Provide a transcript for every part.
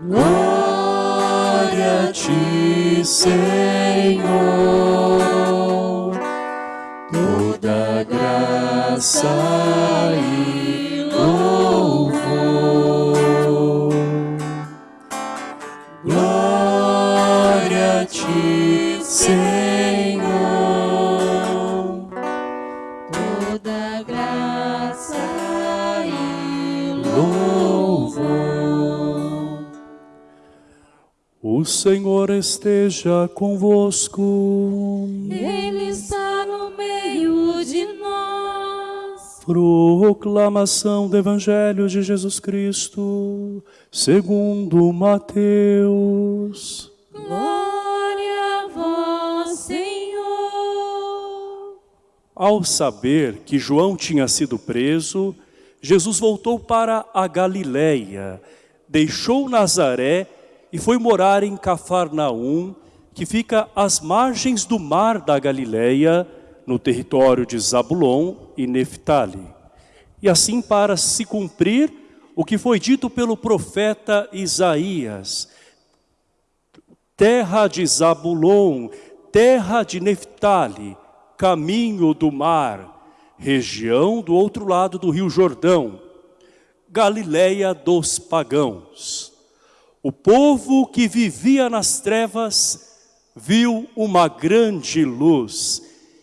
Glória a ti, Senhor, toda graça Senhor esteja convosco. Ele está no meio de nós. Proclamação do Evangelho de Jesus Cristo, segundo Mateus. Glória a vós, Senhor. Ao saber que João tinha sido preso, Jesus voltou para a Galiléia, deixou Nazaré e foi morar em Cafarnaum, que fica às margens do mar da Galiléia, no território de Zabulon e Neftali. E assim para se cumprir o que foi dito pelo profeta Isaías, terra de Zabulon, terra de Neftali, caminho do mar, região do outro lado do rio Jordão, Galiléia dos pagãos. O povo que vivia nas trevas viu uma grande luz,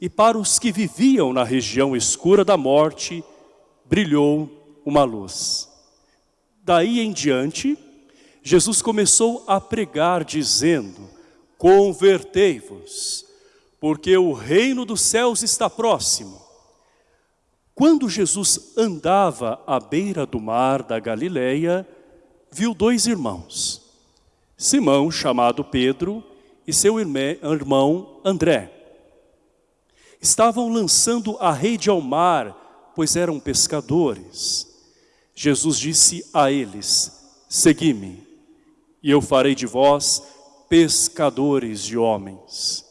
e para os que viviam na região escura da morte, brilhou uma luz. Daí em diante, Jesus começou a pregar dizendo, convertei-vos, porque o reino dos céus está próximo. Quando Jesus andava à beira do mar da Galileia, viu dois irmãos, Simão, chamado Pedro, e seu irmão André. Estavam lançando a rede ao mar, pois eram pescadores. Jesus disse a eles, segui-me, e eu farei de vós pescadores de homens.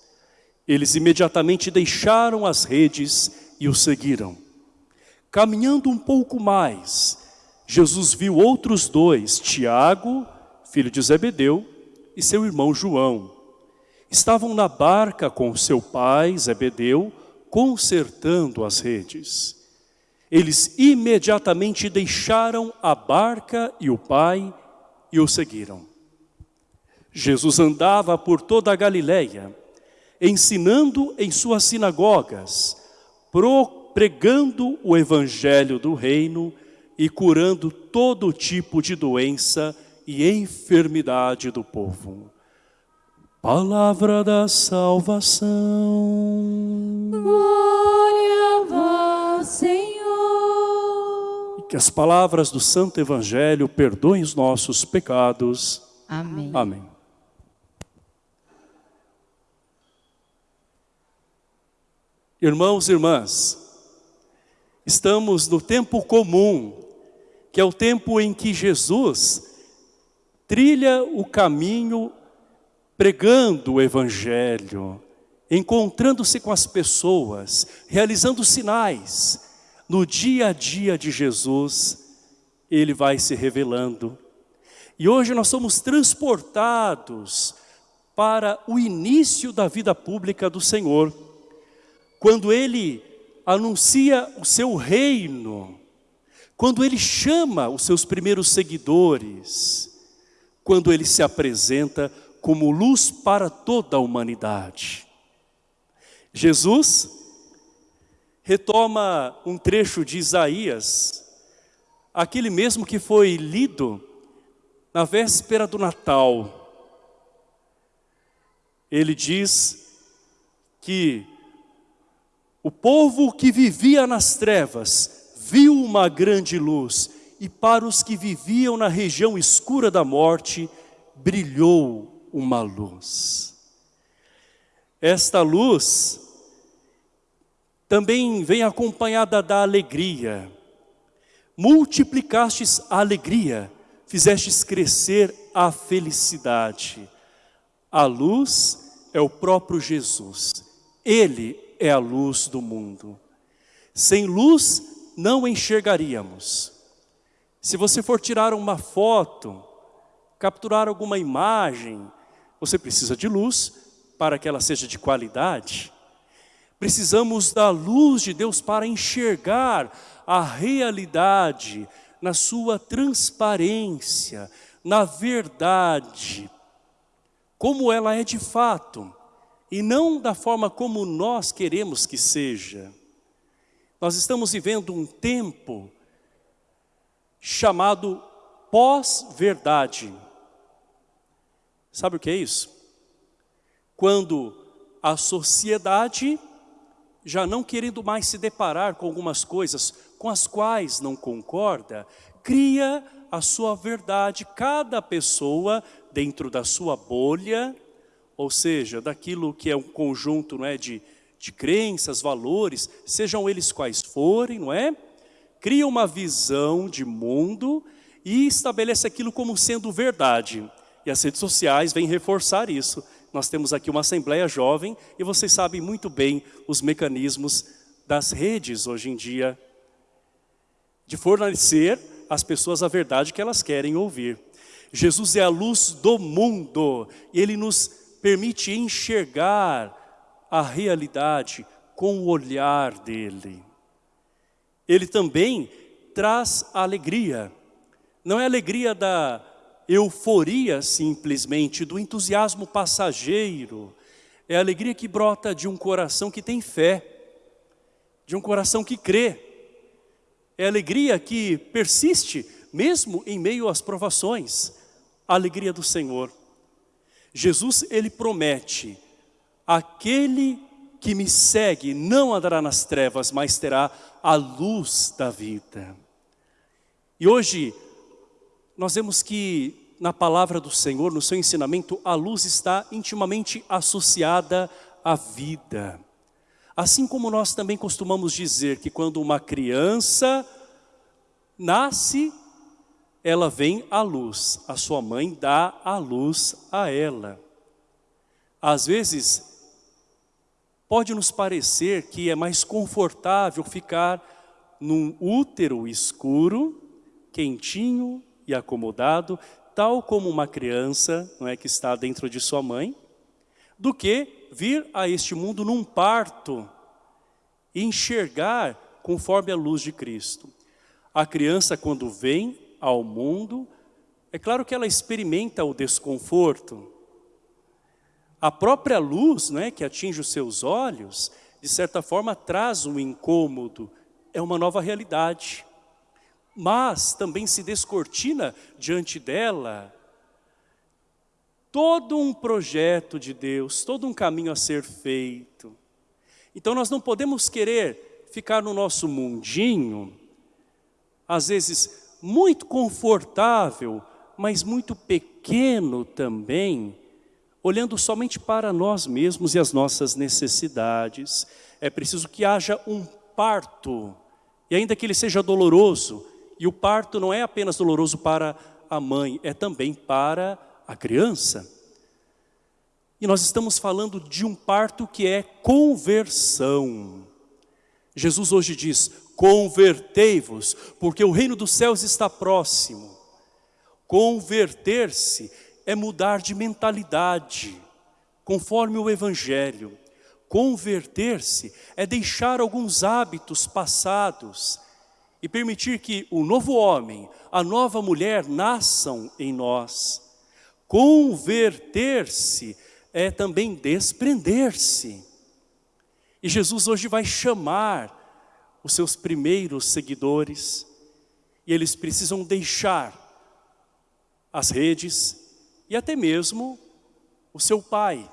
Eles imediatamente deixaram as redes e o seguiram. Caminhando um pouco mais, Jesus viu outros dois, Tiago, filho de Zebedeu, e seu irmão João. Estavam na barca com seu pai, Zebedeu, consertando as redes. Eles imediatamente deixaram a barca e o pai e o seguiram. Jesus andava por toda a Galileia, ensinando em suas sinagogas, pregando o evangelho do reino e curando todo tipo de doença e enfermidade do povo. Palavra da salvação. Glória a vós, Senhor. Que as palavras do Santo Evangelho perdoem os nossos pecados. Amém. Amém. Irmãos e irmãs, estamos no tempo comum, que é o tempo em que Jesus trilha o caminho pregando o Evangelho, encontrando-se com as pessoas, realizando sinais. No dia a dia de Jesus, Ele vai se revelando. E hoje nós somos transportados para o início da vida pública do Senhor, quando Ele anuncia o seu reino, quando Ele chama os seus primeiros seguidores, quando Ele se apresenta como luz para toda a humanidade. Jesus retoma um trecho de Isaías, aquele mesmo que foi lido na véspera do Natal. Ele diz que o povo que vivia nas trevas viu uma grande luz e para os que viviam na região escura da morte brilhou uma luz. Esta luz também vem acompanhada da alegria. Multiplicastes a alegria, fizestes crescer a felicidade. A luz é o próprio Jesus. Ele é a luz do mundo. Sem luz não enxergaríamos. Se você for tirar uma foto, capturar alguma imagem, você precisa de luz para que ela seja de qualidade. Precisamos da luz de Deus para enxergar a realidade na sua transparência, na verdade, como ela é de fato, e não da forma como nós queremos que seja. Nós estamos vivendo um tempo chamado pós-verdade. Sabe o que é isso? Quando a sociedade, já não querendo mais se deparar com algumas coisas com as quais não concorda, cria a sua verdade, cada pessoa dentro da sua bolha, ou seja, daquilo que é um conjunto não é, de, de crenças, valores, sejam eles quais forem, não é? Cria uma visão de mundo e estabelece aquilo como sendo verdade. E as redes sociais vêm reforçar isso. Nós temos aqui uma assembleia jovem e vocês sabem muito bem os mecanismos das redes hoje em dia de fornecer às pessoas a verdade que elas querem ouvir. Jesus é a luz do mundo e Ele nos permite enxergar a realidade com o olhar dEle. Ele também traz alegria. Não é alegria da euforia simplesmente, do entusiasmo passageiro. É a alegria que brota de um coração que tem fé, de um coração que crê. É a alegria que persiste mesmo em meio às provações. A alegria do Senhor. Jesus, Ele promete, aquele que me segue não andará nas trevas, mas terá a luz da vida. E hoje, nós vemos que na palavra do Senhor, no seu ensinamento, a luz está intimamente associada à vida. Assim como nós também costumamos dizer que quando uma criança nasce, ela vem à luz, a sua mãe dá a luz a ela. Às vezes, pode nos parecer que é mais confortável ficar num útero escuro, quentinho, e acomodado, tal como uma criança não é, que está dentro de sua mãe, do que vir a este mundo num parto e enxergar conforme a luz de Cristo. A criança quando vem ao mundo, é claro que ela experimenta o desconforto. A própria luz né, que atinge os seus olhos, de certa forma traz um incômodo, é uma nova realidade mas também se descortina diante dela todo um projeto de Deus, todo um caminho a ser feito. Então nós não podemos querer ficar no nosso mundinho, às vezes muito confortável, mas muito pequeno também, olhando somente para nós mesmos e as nossas necessidades. É preciso que haja um parto, e ainda que ele seja doloroso, e o parto não é apenas doloroso para a mãe, é também para a criança. E nós estamos falando de um parto que é conversão. Jesus hoje diz, convertei-vos, porque o reino dos céus está próximo. Converter-se é mudar de mentalidade, conforme o Evangelho. Converter-se é deixar alguns hábitos passados, e permitir que o novo homem, a nova mulher nasçam em nós. Converter-se é também desprender-se. E Jesus hoje vai chamar os seus primeiros seguidores e eles precisam deixar as redes e até mesmo o seu pai,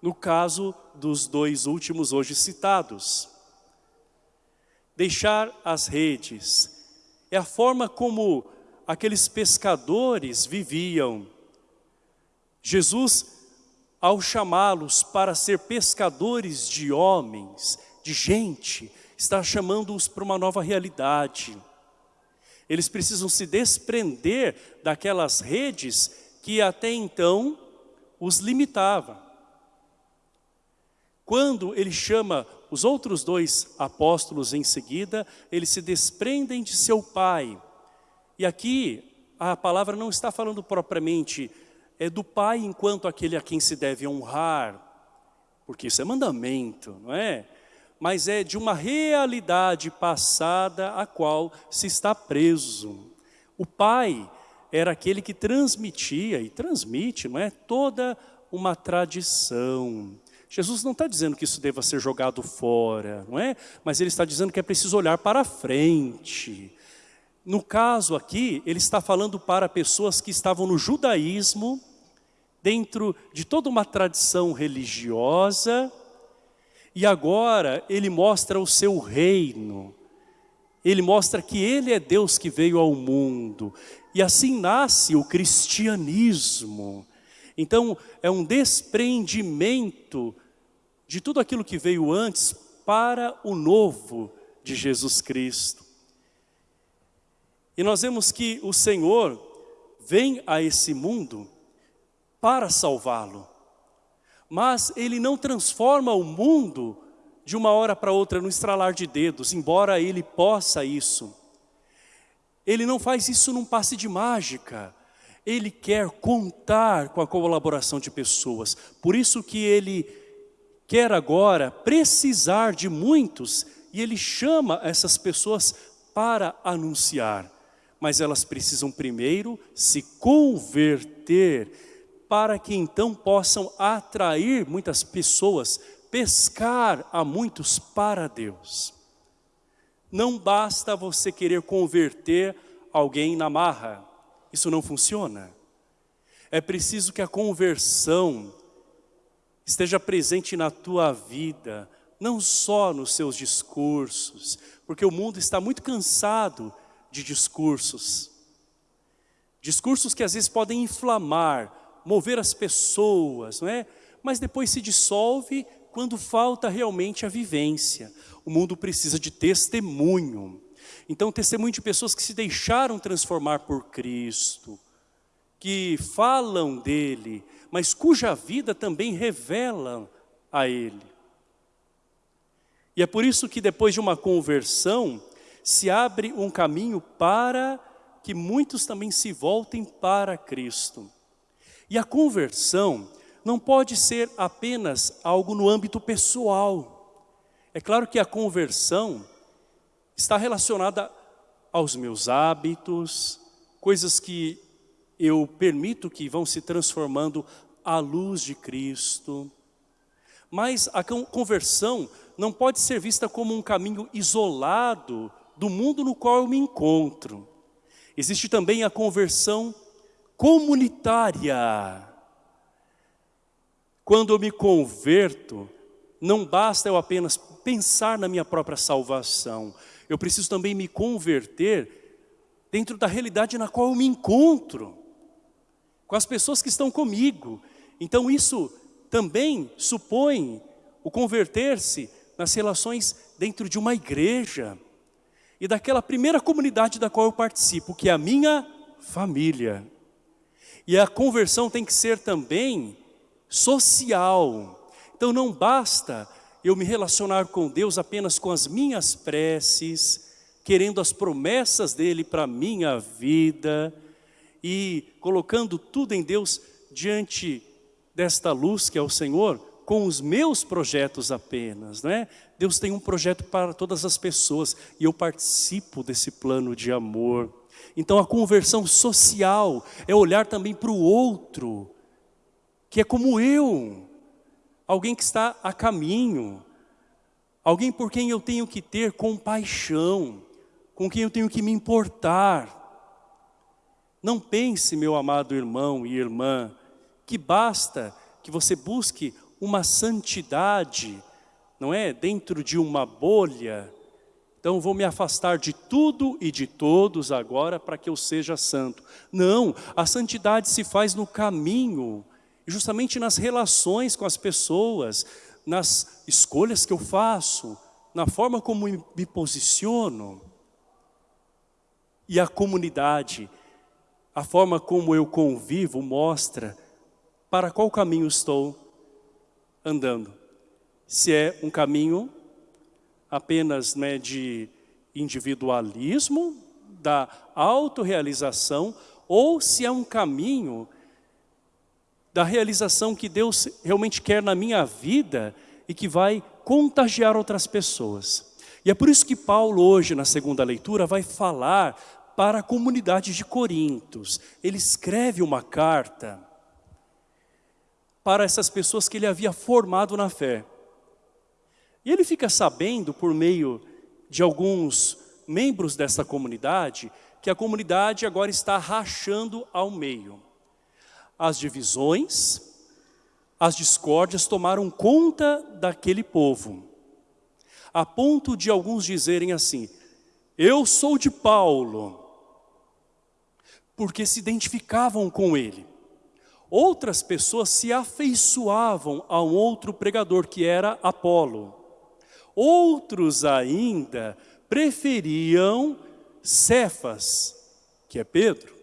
no caso dos dois últimos hoje citados deixar as redes. É a forma como aqueles pescadores viviam. Jesus, ao chamá-los para ser pescadores de homens, de gente, está chamando-os para uma nova realidade. Eles precisam se desprender daquelas redes que até então os limitavam. Quando ele chama os outros dois apóstolos em seguida, eles se desprendem de seu pai. E aqui a palavra não está falando propriamente é do pai enquanto aquele a quem se deve honrar, porque isso é mandamento, não é? Mas é de uma realidade passada a qual se está preso. O pai era aquele que transmitia e transmite, não é? Toda uma tradição. Jesus não está dizendo que isso deva ser jogado fora, não é? Mas ele está dizendo que é preciso olhar para frente, no caso aqui, ele está falando para pessoas que estavam no judaísmo, dentro de toda uma tradição religiosa, e agora ele mostra o seu reino. Ele mostra que ele é Deus que veio ao mundo. E assim nasce o cristianismo. Então, é um desprendimento de tudo aquilo que veio antes para o novo de Jesus Cristo. E nós vemos que o Senhor vem a esse mundo para salvá-lo. Mas Ele não transforma o mundo de uma hora para outra no estralar de dedos, embora Ele possa isso. Ele não faz isso num passe de mágica. Ele quer contar com a colaboração de pessoas. Por isso que Ele quer agora precisar de muitos e Ele chama essas pessoas para anunciar mas elas precisam primeiro se converter para que então possam atrair muitas pessoas, pescar a muitos para Deus. Não basta você querer converter alguém na marra, isso não funciona. É preciso que a conversão esteja presente na tua vida, não só nos seus discursos, porque o mundo está muito cansado de discursos. Discursos que às vezes podem inflamar, mover as pessoas, não é? Mas depois se dissolve quando falta realmente a vivência. O mundo precisa de testemunho. Então, testemunho de pessoas que se deixaram transformar por Cristo, que falam dele, mas cuja vida também revela a ele. E é por isso que depois de uma conversão, se abre um caminho para que muitos também se voltem para Cristo. E a conversão não pode ser apenas algo no âmbito pessoal. É claro que a conversão está relacionada aos meus hábitos, coisas que eu permito que vão se transformando à luz de Cristo. Mas a conversão não pode ser vista como um caminho isolado do mundo no qual eu me encontro. Existe também a conversão comunitária. Quando eu me converto, não basta eu apenas pensar na minha própria salvação. Eu preciso também me converter dentro da realidade na qual eu me encontro. Com as pessoas que estão comigo. Então isso também supõe o converter-se nas relações dentro de uma igreja e daquela primeira comunidade da qual eu participo, que é a minha família. E a conversão tem que ser também social. Então não basta eu me relacionar com Deus apenas com as minhas preces, querendo as promessas dEle para a minha vida e colocando tudo em Deus diante desta luz que é o Senhor, com os meus projetos apenas, não é? Deus tem um projeto para todas as pessoas e eu participo desse plano de amor. Então a conversão social é olhar também para o outro, que é como eu, alguém que está a caminho, alguém por quem eu tenho que ter compaixão, com quem eu tenho que me importar. Não pense, meu amado irmão e irmã, que basta que você busque uma santidade, não é? Dentro de uma bolha. Então vou me afastar de tudo e de todos agora para que eu seja santo. Não, a santidade se faz no caminho, justamente nas relações com as pessoas, nas escolhas que eu faço, na forma como me posiciono, e a comunidade, a forma como eu convivo mostra para qual caminho estou andando. Se é um caminho apenas né, de individualismo, da autorrealização, ou se é um caminho da realização que Deus realmente quer na minha vida e que vai contagiar outras pessoas. E é por isso que Paulo hoje, na segunda leitura, vai falar para a comunidade de Corintos. Ele escreve uma carta para essas pessoas que ele havia formado na fé. E ele fica sabendo, por meio de alguns membros dessa comunidade, que a comunidade agora está rachando ao meio. As divisões, as discórdias tomaram conta daquele povo, a ponto de alguns dizerem assim, eu sou de Paulo, porque se identificavam com ele. Outras pessoas se afeiçoavam a um outro pregador, que era Apolo. Outros ainda preferiam Cefas, que é Pedro.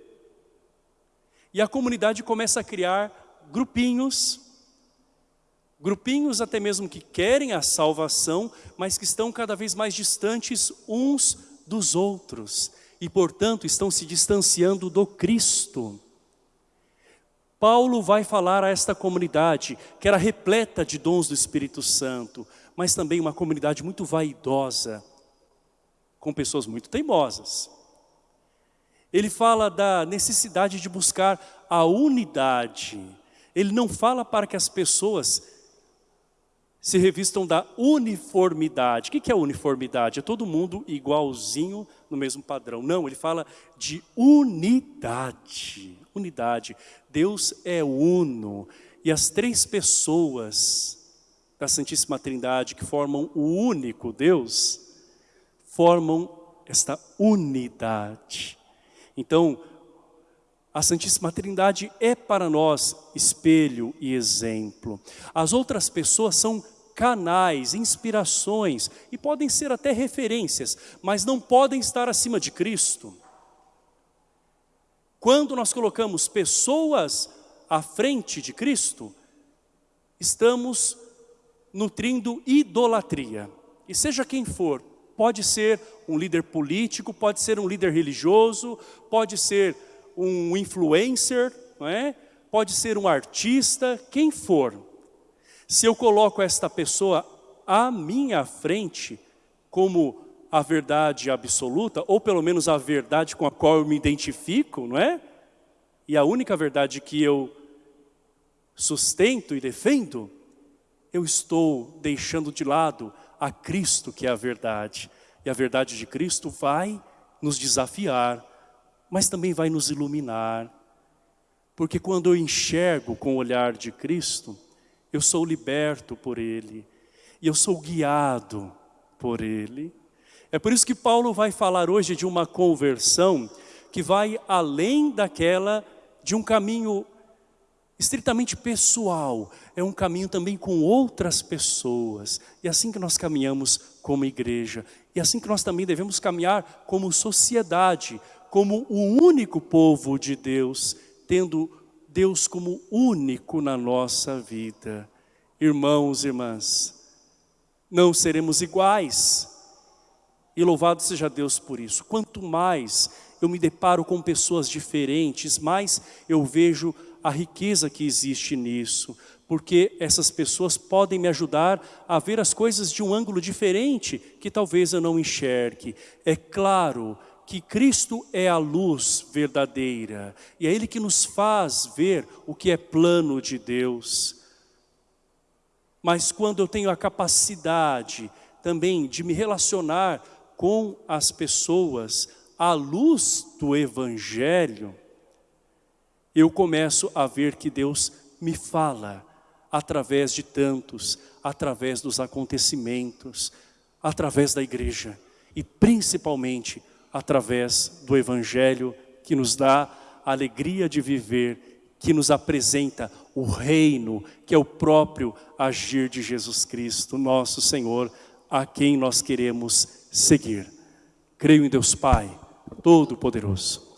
E a comunidade começa a criar grupinhos, grupinhos até mesmo que querem a salvação, mas que estão cada vez mais distantes uns dos outros e, portanto, estão se distanciando do Cristo. Paulo vai falar a esta comunidade, que era repleta de dons do Espírito Santo, mas também uma comunidade muito vaidosa, com pessoas muito teimosas. Ele fala da necessidade de buscar a unidade. Ele não fala para que as pessoas se revistam da uniformidade. O que é uniformidade? É todo mundo igualzinho no mesmo padrão. Não, ele fala de unidade. Unidade. Deus é uno. E as três pessoas da Santíssima Trindade que formam o único Deus, formam esta unidade. Então, a Santíssima Trindade é para nós espelho e exemplo. As outras pessoas são canais, inspirações e podem ser até referências, mas não podem estar acima de Cristo. Quando nós colocamos pessoas à frente de Cristo, estamos nutrindo idolatria. E seja quem for, pode ser um líder político, pode ser um líder religioso, pode ser um influencer, não é? pode ser um artista, quem for. Se eu coloco esta pessoa à minha frente como a verdade absoluta, ou pelo menos a verdade com a qual eu me identifico, não é? E a única verdade que eu sustento e defendo, eu estou deixando de lado a Cristo que é a verdade. E a verdade de Cristo vai nos desafiar, mas também vai nos iluminar. Porque quando eu enxergo com o olhar de Cristo, eu sou liberto por Ele. E eu sou guiado por Ele. É por isso que Paulo vai falar hoje de uma conversão que vai além daquela de um caminho estritamente pessoal, é um caminho também com outras pessoas. E é assim que nós caminhamos como igreja. E é assim que nós também devemos caminhar como sociedade, como o único povo de Deus, tendo Deus como único na nossa vida. Irmãos e irmãs, não seremos iguais. E louvado seja Deus por isso. Quanto mais eu me deparo com pessoas diferentes, mais eu vejo a riqueza que existe nisso, porque essas pessoas podem me ajudar a ver as coisas de um ângulo diferente que talvez eu não enxergue. É claro que Cristo é a luz verdadeira e é Ele que nos faz ver o que é plano de Deus. Mas quando eu tenho a capacidade também de me relacionar com as pessoas à luz do Evangelho, eu começo a ver que Deus me fala através de tantos, através dos acontecimentos, através da igreja e principalmente através do Evangelho que nos dá a alegria de viver, que nos apresenta o reino, que é o próprio agir de Jesus Cristo, nosso Senhor, a quem nós queremos seguir. Creio em Deus Pai, Todo-Poderoso,